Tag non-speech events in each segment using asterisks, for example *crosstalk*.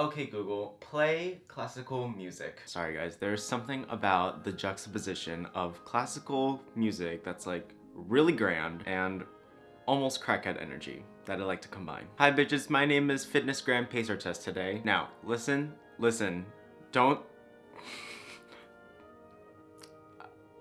Okay, Google, play classical music. Sorry guys, there's something about the juxtaposition of classical music that's like really grand and almost crackhead energy that I like to combine. Hi bitches, my name is FitnessGram Pacer Test today. Now, listen, listen, don't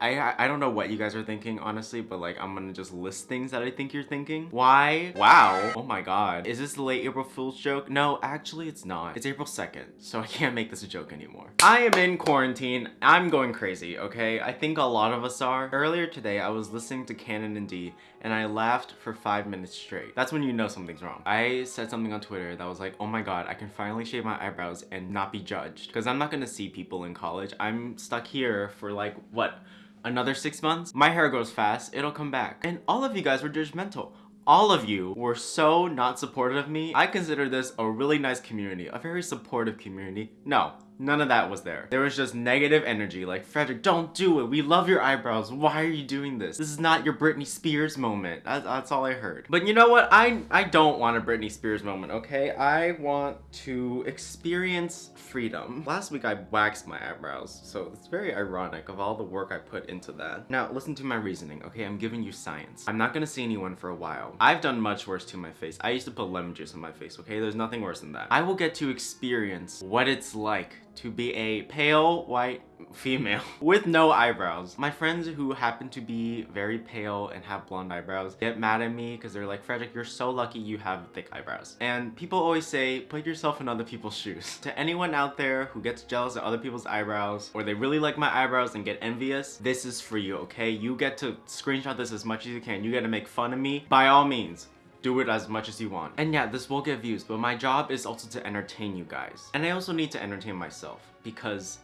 I, I don't know what you guys are thinking, honestly, but like, I'm gonna just list things that I think you're thinking. Why? Wow. Oh my god. Is this the late April Fool's joke? No, actually it's not. It's April 2nd, so I can't make this a joke anymore. I am in quarantine. I'm going crazy, okay? I think a lot of us are. Earlier today, I was listening to Canon in D, and I laughed for five minutes straight. That's when you know something's wrong. I said something on Twitter that was like, oh my god, I can finally shave my eyebrows and not be judged. Because I'm not gonna see people in college. I'm stuck here for like, what? Another six months, my hair grows fast, it'll come back. And all of you guys were judgmental. All of you were so not supportive of me. I consider this a really nice community, a very supportive community. No, None of that was there. There was just negative energy like, Frederick, don't do it. We love your eyebrows. Why are you doing this? This is not your Britney Spears moment. That's, that's all I heard. But you know what? I, I don't want a Britney Spears moment, okay? I want to experience freedom. Last week I waxed my eyebrows, so it's very ironic of all the work I put into that. Now, listen to my reasoning, okay? I'm giving you science. I'm not gonna see anyone for a while. I've done much worse to my face. I used to put lemon juice on my face, okay? There's nothing worse than that. I will get to experience what it's like to be a pale white female *laughs* with no eyebrows. My friends who happen to be very pale and have blonde eyebrows get mad at me because they're like, Frederick, you're so lucky you have thick eyebrows. And people always say, put yourself in other people's *laughs* shoes. to anyone out there who gets jealous of other people's eyebrows or they really like my eyebrows and get envious, this is for you, okay? You get to screenshot this as much as you can. You get to make fun of me. By all means, do it as much as you want. And yeah, this will get views, but my job is also to entertain you guys. And I also need to entertain myself because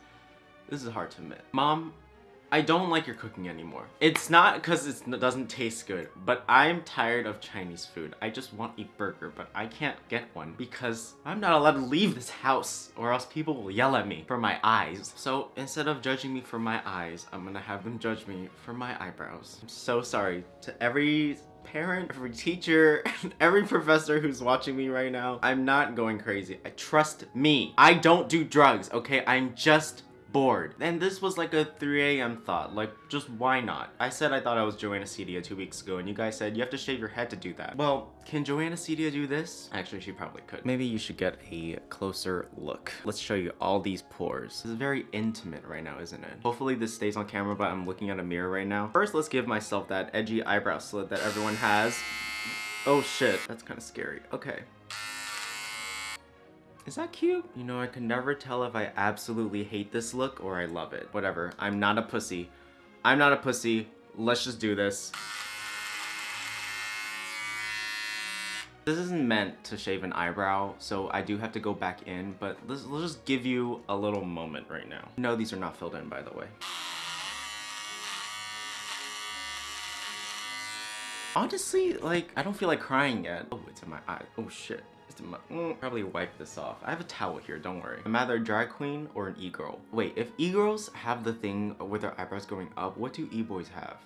this is hard to admit. Mom, I don't like your cooking anymore. It's not because it doesn't taste good, but I'm tired of Chinese food. I just want a burger, but I can't get one because I'm not allowed to leave this house or else people will yell at me for my eyes. So instead of judging me for my eyes, I'm gonna have them judge me for my eyebrows. I'm so sorry to every parent, every teacher, *laughs* every professor who's watching me right now. I'm not going crazy. I trust me. I don't do drugs, okay? I'm just bored. And this was like a 3 a.m. thought, like just why not? I said I thought I was Joanna Cedia two weeks ago and you guys said you have to shave your head to do that. Well, can Joanna Cedia do this? Actually, she probably could. Maybe you should get a closer look. Let's show you all these pores. This is very intimate right now, isn't it? Hopefully this stays on camera, but I'm looking at a mirror right now. First, let's give myself that edgy eyebrow slit that everyone has. Oh shit, that's kind of scary. Okay. Is that cute? You know, I can never tell if I absolutely hate this look or I love it. Whatever, I'm not a pussy. I'm not a pussy. Let's just do this. This isn't meant to shave an eyebrow, so I do have to go back in, but let's, let's just give you a little moment right now. No, these are not filled in, by the way. Honestly, like, I don't feel like crying yet. Oh, it's in my eye. Oh, shit. Mm, probably wipe this off. I have a towel here, don't worry. I'm either a drag queen or an e-girl. Wait, if e-girls have the thing with their eyebrows going up, what do e-boys have?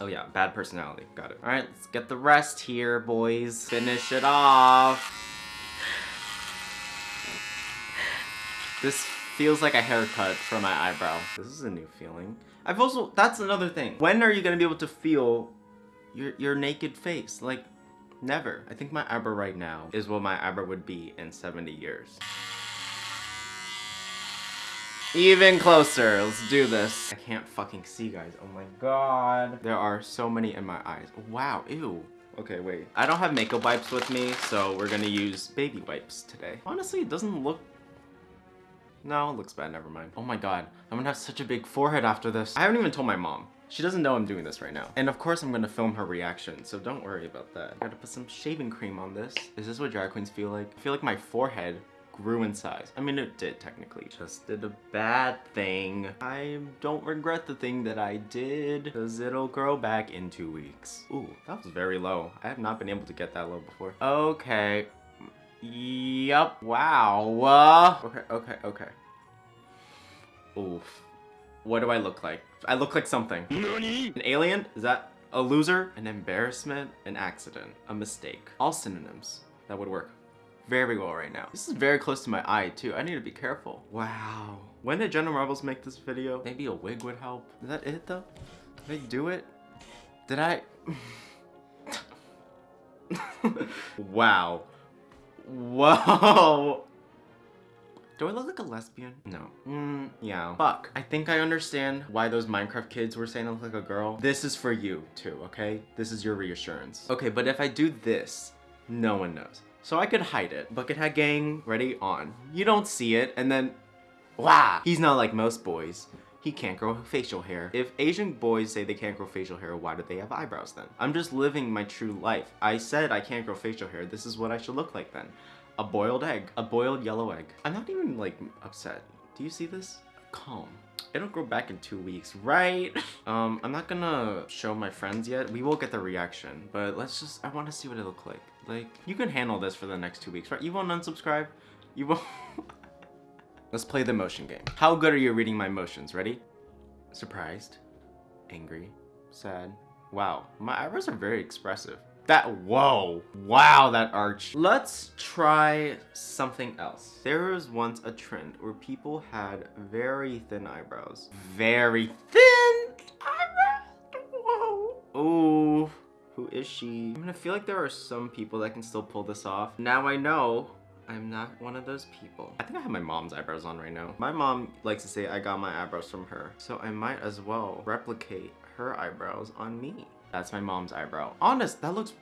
Oh yeah, bad personality. Got it. All right, let's get the rest here, boys. Finish it off. This feels like a haircut for my eyebrow. This is a new feeling. I've also, that's another thing. When are you gonna be able to feel your, your naked face? Like, Never. I think my eyebrow right now is what my eyebrow would be in 70 years. Even closer. Let's do this. I can't fucking see, guys. Oh my god. There are so many in my eyes. Wow. Ew. Okay, wait. I don't have makeup wipes with me, so we're gonna use baby wipes today. Honestly, it doesn't look... No, it looks bad. Never mind. Oh my god. I'm gonna have such a big forehead after this. I haven't even told my mom. She doesn't know I'm doing this right now. And of course I'm gonna film her reaction, so don't worry about that. I gotta put some shaving cream on this. Is this what drag queens feel like? I feel like my forehead grew in size. I mean, it did technically. Just did a bad thing. I don't regret the thing that I did because it'll grow back in two weeks. Ooh, that was very low. I have not been able to get that low before. Okay. Yup. Wow. Uh, okay, okay, okay. Oof. What do I look like? I look like something. An alien? Is that a loser? An embarrassment? An accident? A mistake? All synonyms. That would work. very well right now. This is very close to my eye too. I need to be careful. Wow. When did Jenna Marbles make this video? Maybe a wig would help. Is that it though? Did I do it? Did I? *laughs* wow. Whoa. Do I look like a lesbian? No. Mm, yeah. Fuck. I think I understand why those Minecraft kids were saying I look like a girl. This is for you too, okay? This is your reassurance. Okay, but if I do this, no one knows. So I could hide it. Buckethead gang, ready, on. You don't see it, and then, wow. He's not like most boys. He can't grow facial hair. If Asian boys say they can't grow facial hair, why do they have eyebrows then? I'm just living my true life. I said I can't grow facial hair. This is what I should look like then a boiled egg, a boiled yellow egg. I'm not even like upset. Do you see this? Calm. It'll grow back in two weeks, right? *laughs* um, I'm not gonna show my friends yet. We will get the reaction, but let's just, I wanna see what it look like. Like, you can handle this for the next two weeks, right? You won't unsubscribe? You won't? *laughs* let's play the motion game. How good are you reading my motions? Ready? Surprised, angry, sad. Wow, my eyebrows are very expressive. That, whoa, wow, that arch. Let's try something else. There was once a trend where people had very thin eyebrows. Very thin eyebrows, whoa. Ooh, who is she? I mean, I feel like there are some people that can still pull this off. Now I know I'm not one of those people. I think I have my mom's eyebrows on right now. My mom likes to say I got my eyebrows from her. So I might as well replicate her eyebrows on me. That's my mom's eyebrow. Honest, that looks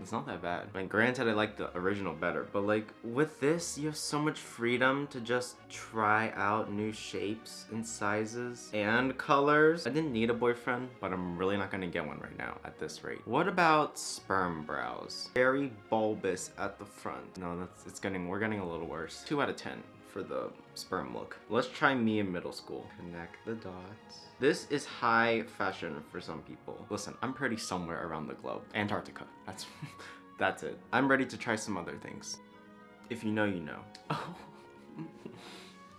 it's not that bad. Mean, granted, I like the original better, but like with this, you have so much freedom to just try out new shapes and sizes and colors. I didn't need a boyfriend, but I'm really not gonna get one right now at this rate. What about sperm brows? Very bulbous at the front. No, that's it's getting, we're getting a little worse. Two out of 10 for the sperm look. Let's try me in middle school. Connect the dots. This is high fashion for some people. Listen, I'm pretty somewhere around the globe. Antarctica. That's *laughs* that's it. I'm ready to try some other things. If you know, you know. Oh.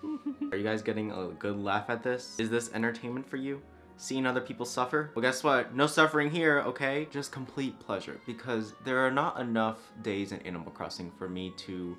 *laughs* Are you guys getting a good laugh at this? Is this entertainment for you? Seeing other people suffer? Well, guess what? No suffering here, okay? Just complete pleasure. Because there are not enough days in Animal Crossing for me to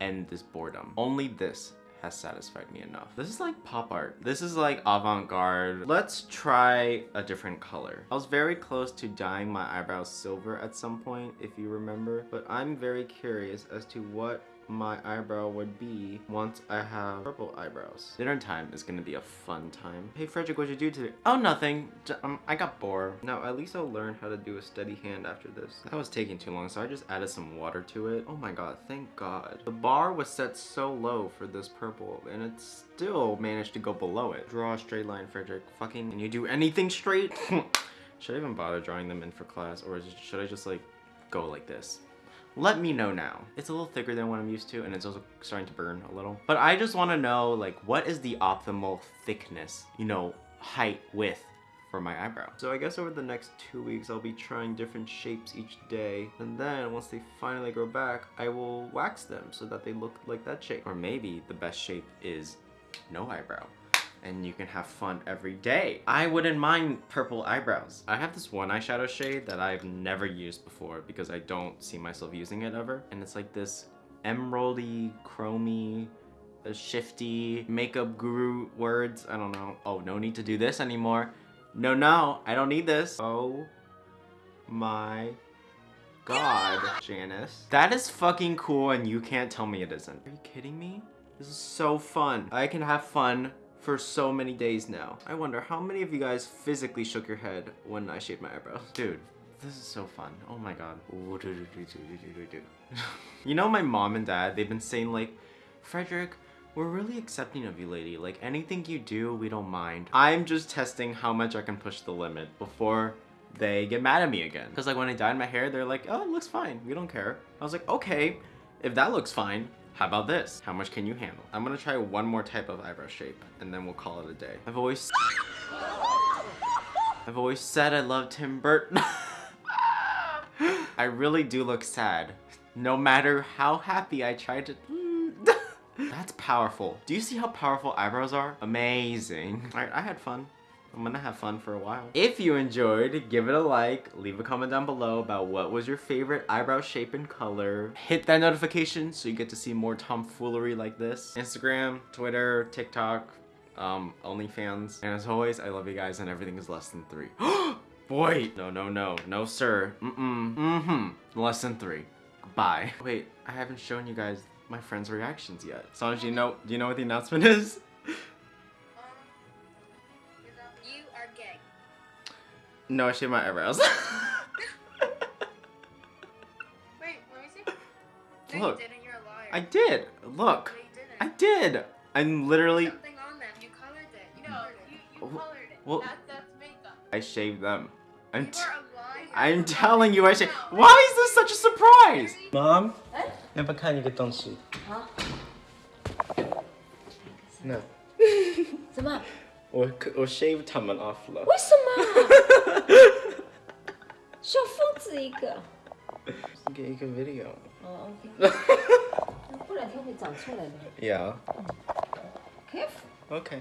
end this boredom. Only this has satisfied me enough. This is like pop art. This is like avant-garde. Let's try a different color. I was very close to dyeing my eyebrows silver at some point, if you remember, but I'm very curious as to what my eyebrow would be once I have purple eyebrows. Dinner time is gonna be a fun time. Hey Frederick, what'd you do today? Oh, nothing. Um, I got bored. Now, at least I'll learn how to do a steady hand after this. That was taking too long, so I just added some water to it. Oh my god, thank god. The bar was set so low for this purple, and it still managed to go below it. Draw a straight line, Frederick. Fucking, can you do anything straight? *laughs* should I even bother drawing them in for class, or should I just like go like this? Let me know now. It's a little thicker than what I'm used to and it's also starting to burn a little. But I just want to know like what is the optimal thickness, you know, height, width for my eyebrow. So I guess over the next two weeks, I'll be trying different shapes each day. And then once they finally grow back, I will wax them so that they look like that shape. Or maybe the best shape is no eyebrow and you can have fun every day. I wouldn't mind purple eyebrows. I have this one eyeshadow shade that I've never used before because I don't see myself using it ever. And it's like this emeraldy, chromy, uh, shifty, makeup guru words. I don't know. Oh, no need to do this anymore. No, no, I don't need this. Oh my god, *laughs* Janice. That is fucking cool and you can't tell me it isn't. Are you kidding me? This is so fun. I can have fun for so many days now. I wonder how many of you guys physically shook your head when I shaved my eyebrows? Dude, this is so fun. Oh my god. *laughs* you know my mom and dad, they've been saying like, Frederick, we're really accepting of you, lady. Like, anything you do, we don't mind. I'm just testing how much I can push the limit before they get mad at me again. Because, like, when I dyed my hair, they're like, oh, it looks fine. We don't care. I was like, okay, if that looks fine, how about this? How much can you handle? I'm gonna try one more type of eyebrow shape and then we'll call it a day. I've always I've always said I love Tim Burton. *laughs* I really do look sad. No matter how happy I try to *laughs* That's powerful. Do you see how powerful eyebrows are? Amazing. Alright, I had fun. I'm gonna have fun for a while. If you enjoyed, give it a like, leave a comment down below about what was your favorite eyebrow shape and color. Hit that notification so you get to see more tomfoolery like this. Instagram, Twitter, TikTok, um, OnlyFans. And as always, I love you guys and everything is less than three. *gasps* Boy! No, no, no. No, sir. Mm-mm. Mm-hmm. Less than three. Bye. Wait, I haven't shown you guys my friends' reactions yet. Sonj, do you know, do you know what the announcement is? No, I shaved my eyebrows. *laughs* Wait, let me see. No, Look. you didn't. You're a liar. I did. Look. No, you didn't. I did. I'm literally. Something on them. You colored it. You No, colored you, it. you Wh- colored it. well- That, that's makeup. I shaved them. I'm. You T- are a liar. I'm telling you, I shaved. Why is this such a surprise? Mom，哎要不要看一个东西？好，那*laughs* 什么？ 我我 shave 他们 off 了。为什么？小疯子一个。给一个 video。哦，OK。那过两天会长出来的。Yeah. Careful。Okay.